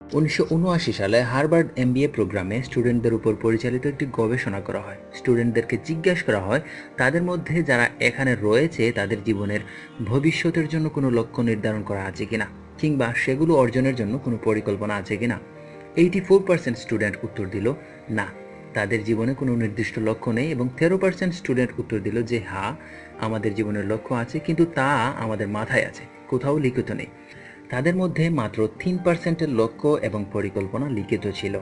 উনিশশো উনআশি সালে হার্ভার্ড এমবিএ প্রোগ্রামে স্টুডেন্টদের উপর পরিচালিত একটি গবেষণা করা হয়। স্টুডেন্টদেরকে জিজ্ঞাসা করা হয়, তাদের মধ্যে যারা এখানে রয়েছে, তাদের জীবনের ভবিষ্যতের জন্য কোনো লক্ষ্য নির্ধারণ করা আছে কিনা, কিংবা সেগুলো অর্জনের জন্য কোনো পরিকল্পনা আছে কিনা? এইটি ফোর পার্সেন্ট স্টুডেন্ট উত্তর দিল, না। তাদের জীবনে কোনো নির্দিষ্ট লক্ষ্য নেই এবং তেরো পার্সেন্ট স্টুডেন্ট উত্তর দিল যে হ্যাঁ আমাদের জীবনের লক্ষ্য আছে, কিন্তু তা আমাদের মাথায় আছে, কোথাও লিখিত নেই। তাদের মধ্যে মাত্র তিন পার্সেন্টের লক্ষ্য এবং পরিকল্পনা লিখিত ছিল।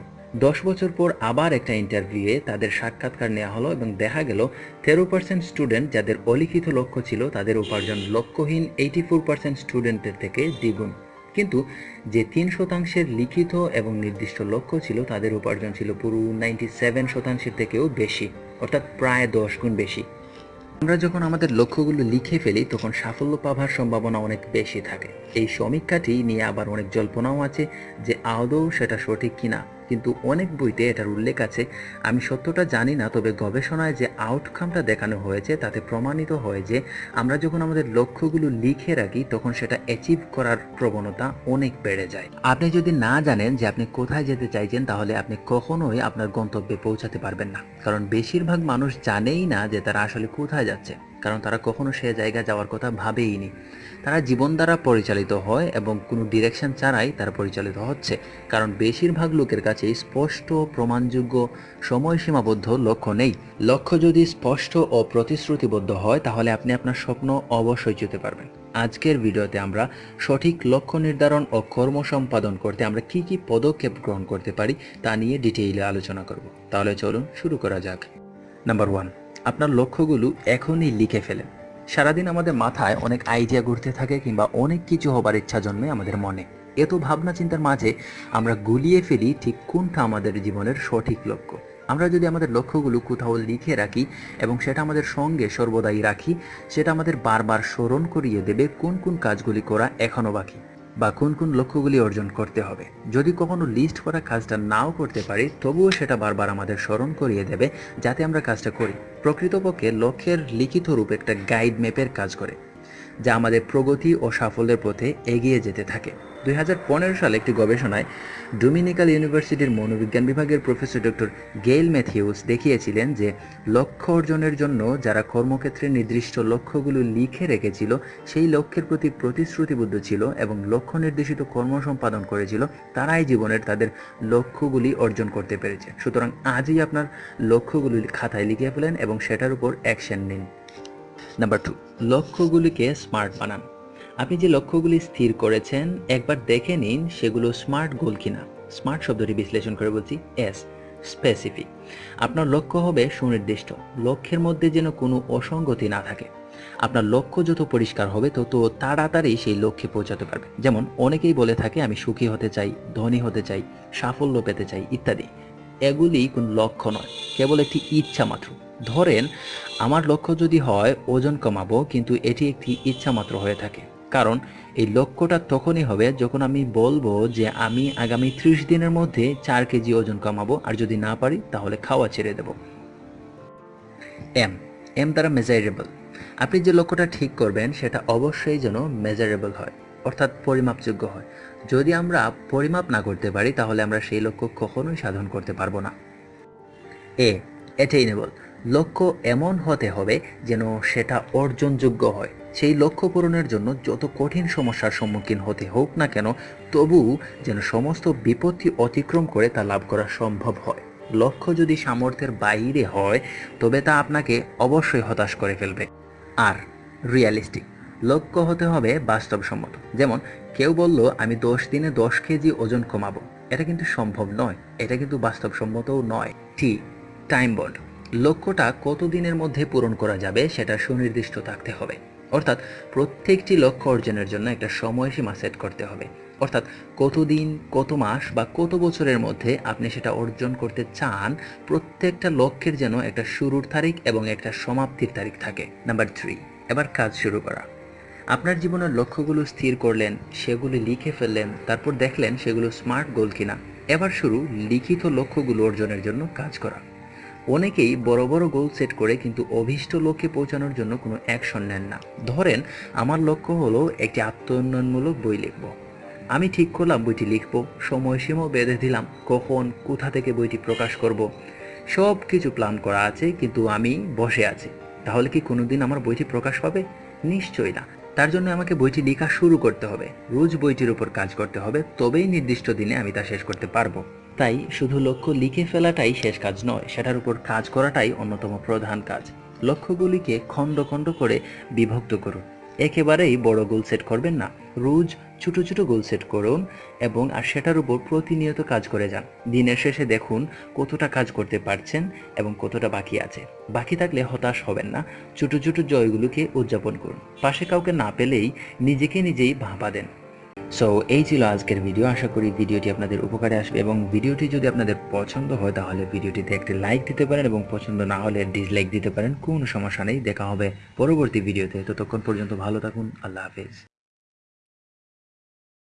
দশ বছর পর আবার একটা ইন্টারভিউয়ে তাদের সাক্ষাৎকার নেওয়া হলো এবং দেখা গেল তেরো পার্সেন্ট স্টুডেন্ট যাদের অলিখিত লক্ষ্য ছিল, তাদের উপার্জন লক্ষ্যহীন এইটি ফোর পার্সেন্ট স্টুডেন্টের থেকে দ্বিগুণ। কিন্তু যে তিন শতাংশের লিখিত এবং নির্দিষ্ট লক্ষ্য ছিল, তাদের উপার্জন ছিল পুরো নাইনটি সেভেন শতাংশের থেকেও বেশি, অর্থাৎ প্রায় দশ গুণ বেশি। আমরা যখন আমাদের লক্ষ্যগুলো লিখে ফেলি, তখন সাফল্য পাবার সম্ভাবনা অনেক বেশি থাকে। এই সমীক্ষাটি নিয়ে আবার অনেক জল্পনাও আছে যে আদৌ সেটা সঠিক কিনা। কিন্তু অনেক বইতে এটার উল্লেখ আছে। আমি সত্যটা জানি না, তবে গবেষণায় যে আউটকামটা দেখানো হয়েছে, তাতে প্রমাণিত হয় যে আমরা যখন আমাদের লক্ষ্যগুলো লিখে রাখি, তখন সেটা অ্যাচিভ করার প্রবণতা অনেক বেড়ে যায়। আপনি যদি না জানেন যে আপনি কোথায় যেতে চাইছেন, তাহলে আপনি কখনোই আপনার গন্তব্যে পৌঁছাতে পারবেন না। কারণ বেশিরভাগ মানুষ জানেই না যে তারা আসলে কোথায় যাচ্ছে। কারণ তারা কখনো সে জায়গা যাওয়ার কথা ভাবেইনি। তারা জীবন দ্বারা পরিচালিত হয় এবং কোনো ডিরেকশন ছাড়াই তারা পরিচালিত হচ্ছে। কারণ বেশিরভাগ লোকের কাছে স্পষ্ট প্রমাণযোগ্য সময়সীমাবদ্ধ লক্ষ্য নেই। লক্ষ্য যদি স্পষ্ট ও প্রতিশ্রুতিবদ্ধ হয়, তাহলে আপনি আপনার স্বপ্ন অবশ্যই যেতে পারবেন। আজকের ভিডিওতে আমরা সঠিক লক্ষ্য নির্ধারণ ও কর্ম সম্পাদন করতে আমরা কি কি পদক্ষেপ গ্রহণ করতে পারি তা নিয়ে ডিটেইলে আলোচনা করব। তাহলে চলুন শুরু করা যাক। নাম্বার ওয়ান আপনার লক্ষ্যগুলো এখনই লিখে ফেলেন। সারাদিন আমাদের মাথায় অনেক আইডিয়া ঘুরতে থাকে কিংবা অনেক কিছু হবার ইচ্ছা জন্মে আমাদের মনে। এত ভাবনা চিন্তার মাঝে আমরা গুলিয়ে ফেলি ঠিক কোনটা আমাদের জীবনের সঠিক লক্ষ্য। আমরা যদি আমাদের লক্ষ্যগুলো কোথাও লিখে রাখি এবং সেটা আমাদের সঙ্গে সর্বদাই রাখি, সেটা আমাদের বারবার স্মরণ করিয়ে দেবে কোন কোন কাজগুলি করা এখনও বাকি। বা কোন কোন লক্ষ্যগুলি অর্জন করতে হবে। যদি কখনো লিস্ট করা কাজটা নাও করতে পারি, তবুও সেটা বারবার আমাদের স্মরণ করিয়ে দেবে, যাতে আমরা কাজটা করি। প্রকৃতপক্ষে লক্ষ্যের লিখিত রূপ একটা গাইড ম্যাপের কাজ করে, যা আমাদের প্রগতি ও সাফল্যের পথে এগিয়ে যেতে থাকে। দুই হাজার পনেরো সালে একটি গবেষণায় ডোমিনিকাল ইউনিভার্সিটির মনোবিজ্ঞান বিভাগের প্রফেসর ডক্টর গেইল ম্যাথিউস দেখিয়েছিলেন যে লক্ষ্য অর্জনের জন্য যারা কর্মক্ষেত্রে নির্দিষ্ট লক্ষ্যগুলো লিখে রেখেছিল, সেই লক্ষ্যের প্রতি প্রতিশ্রুতিবদ্ধ ছিল এবং লক্ষ্য নির্দেশিত কর্ম সম্পাদন করেছিল, তারাই জীবনের তাদের লক্ষ্যগুলি অর্জন করতে পেরেছে। সুতরাং আজই আপনার লক্ষ্যগুলি খাতায় লিখে ফেলেন এবং সেটার উপর অ্যাকশন নিন। নাম্বার টু, লক্ষ্যগুলিকে স্মার্ট বানান। আপনি যে লক্ষ্যগুলি স্থির করেছেন, একবার দেখে নিন সেগুলো স্মার্ট গোল কিনা। স্মার্ট শব্দটি বিশ্লেষণ করে বলছি এস স্পেসিফিক আপনার লক্ষ্য হবে সুনির্দিষ্ট। লক্ষ্যের মধ্যে যেন কোনো অসঙ্গতি না থাকে। আপনার লক্ষ্য যত পরিষ্কার হবে, তত তাড়াতাড়ি সেই লক্ষ্যে পৌঁছাতে পারবে। যেমন, অনেকেই বলে থাকে, আমি সুখী হতে চাই, ধনী হতে চাই, সাফল্য পেতে চাই, ইত্যাদি। এগুলি কোন লক্ষ্য নয়, কেবল একটি ইচ্ছা মাত্র। ধরেন, আমার লক্ষ্য যদি হয়, ওজন কমাবো, কিন্তু এটি একটি ইচ্ছা মাত্র হয়ে থাকে। কারণ এই লক্ষ্যটা তখনই হবে যখন আমি বলব যে আমি আগামী ত্রিশ দিনের মধ্যে চার কেজি ওজন কমাবো, আর যদি না পারি তাহলে খাওয়া ছেড়ে দেব। এম এম দ্বারা মেজারেবল আপনি যে লক্ষ্যটা ঠিক করবেন সেটা অবশ্যই যেন মেজারেবল হয়, অর্থাৎ পরিমাপযোগ্য হয়। যদি আমরা পরিমাপ না করতে পারি, তাহলে আমরা সেই লক্ষ্য কখনোই সাধন করতে পারব না। এ অ্যাটেইনেবল লক্ষ্য এমন হতে হবে যেন সেটা অর্জনযোগ্য হয়। সেই লক্ষ্য পূরণের জন্য যত কঠিন সমস্যার সম্মুখীন হতে হোক না কেন, তবু যেন সমস্ত বিপত্তি অতিক্রম করে তা লাভ করা সম্ভব হয়। লক্ষ্য যদি সামর্থ্যের বাইরে হয়, তবে তা আপনাকে অবশ্যই হতাশ করে ফেলবে। আর রিয়ালিস্টিক লক্ষ্য হতে হবে বাস্তবসম্মত। যেমন, কেউ বলল, আমি দশ দিনে দশ কেজি ওজন কমাবো। এটা কিন্তু সম্ভব নয়। এটা কিন্তু বাস্তবসম্মতও নয়। টি টাইম বন্ড লক্ষ্যটা কতদিনের মধ্যে পূরণ করা যাবে সেটা সুনির্দিষ্ট থাকতে হবে। অর্থাৎ প্রত্যেকটি লক্ষ্য অর্জনের জন্য একটা সময়সীমা সেট করতে হবে। অর্থাৎ কতদিন কত মাস বা কত বছরের মধ্যে আপনি সেটা অর্জন করতে চান, প্রত্যেকটা লক্ষ্যের যেন একটা শুরুর তারিখ এবং একটা সমাপ্তির তারিখ থাকে। নাম্বার থ্রি এবার কাজ শুরু করা। আপনার জীবনের লক্ষ্যগুলো স্থির করলেন, সেগুলি লিখে ফেললেন, তারপর দেখলেন সেগুলো স্মার্ট গোল কিনা। এবার শুরু লিখিত লক্ষ্যগুলো অর্জনের জন্য কাজ করা। অনেকেই বড় বড় গোল সেট করে কিন্তু অভীষ্ট লক্ষ্যে পৌঁছানোর জন্য কোনো অ্যাকশন নেন না। ধরেন, আমার লক্ষ্য হলো একটি আত্মোন্নয়নমূলক বই লিখব। আমি ঠিক করলাম বইটি লিখব, সময়সীমাও বেঁধে দিলাম, কখন, কোথা থেকে বইটি প্রকাশ করব। সব কিছু প্ল্যান করা আছে, কিন্তু আমি বসে আছি। তাহলে কি কোনোদিন আমার বইটি প্রকাশ পাবে নিশ্চয়ই না। তার জন্য আমাকে বইটি লেখা শুরু করতে হবে। রোজ বইটির উপর কাজ করতে হবে, তবেই নির্দিষ্ট দিনে আমি তা শেষ করতে পারব। তাই শুধু লক্ষ্য লিখে ফেলাটাই শেষ কাজ নয়, সেটার উপর কাজ করাটাই অন্যতম প্রধান কাজ। লক্ষ্যগুলিকে খণ্ড খণ্ড করে বিভক্ত করুন। একেবারেই বড় গোল সেট করবেন না। রোজ ছোট ছোট গোল সেট করুন এবং আর সেটার উপর প্রতিনিয়ত কাজ করে যান। দিনের শেষে দেখুন কতটা কাজ করতে পারছেন এবং কতটা বাকি আছে। বাকি থাকলে হতাশ হবেন না। ছোট ছোট জয়গুলোকে উদযাপন করুন। পাশে কাউকে না পেলেই নিজেকে নিজেই ভাবা দেন। সো এই ছিল আজকের ভিডিও আশা করি ভিডিওটি আপনাদের উপকারে আসবে এবং ভিডিওটি যদি আপনাদের পছন্দ হয়, তাহলে ভিডিওটিতে একটি লাইক দিতে পারেন এবং পছন্দ না হলে ডিসলাইক দিতে পারেন। কোনো সমস্যা নেই, দেখা হবে পরবর্তী ভিডিওতে ততক্ষণ পর্যন্ত ভালো থাকুন, আল্লাহ হাফেজ।